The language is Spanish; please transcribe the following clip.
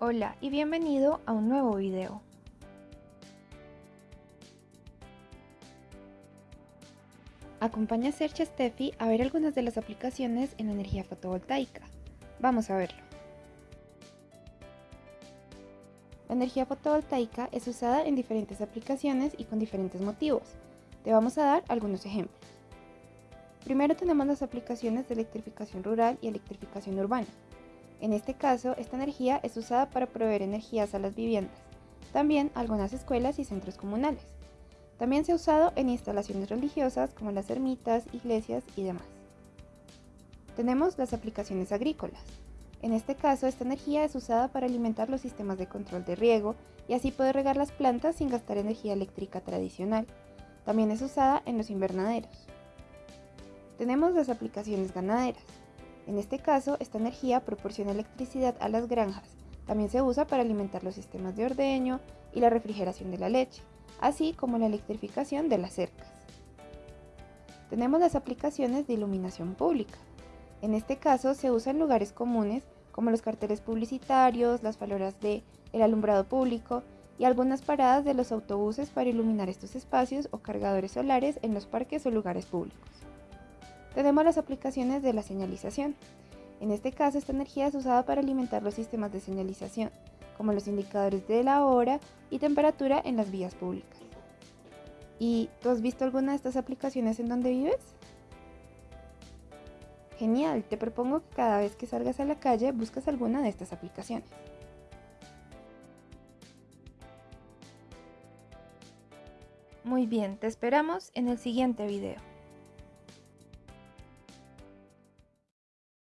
Hola y bienvenido a un nuevo video. Acompaña a Sercha Steffi a ver algunas de las aplicaciones en energía fotovoltaica. Vamos a verlo. La energía fotovoltaica es usada en diferentes aplicaciones y con diferentes motivos. Te vamos a dar algunos ejemplos. Primero tenemos las aplicaciones de electrificación rural y electrificación urbana. En este caso, esta energía es usada para proveer energías a las viviendas, también algunas escuelas y centros comunales. También se ha usado en instalaciones religiosas como las ermitas, iglesias y demás. Tenemos las aplicaciones agrícolas. En este caso, esta energía es usada para alimentar los sistemas de control de riego y así poder regar las plantas sin gastar energía eléctrica tradicional. También es usada en los invernaderos. Tenemos las aplicaciones ganaderas. En este caso, esta energía proporciona electricidad a las granjas. También se usa para alimentar los sistemas de ordeño y la refrigeración de la leche, así como la electrificación de las cercas. Tenemos las aplicaciones de iluminación pública. En este caso se usa en lugares comunes como los carteles publicitarios, las farolas de el alumbrado público y algunas paradas de los autobuses para iluminar estos espacios o cargadores solares en los parques o lugares públicos. Tenemos las aplicaciones de la señalización. En este caso, esta energía es usada para alimentar los sistemas de señalización, como los indicadores de la hora y temperatura en las vías públicas. ¿Y tú has visto alguna de estas aplicaciones en donde vives? Genial, te propongo que cada vez que salgas a la calle busques alguna de estas aplicaciones. Muy bien, te esperamos en el siguiente video.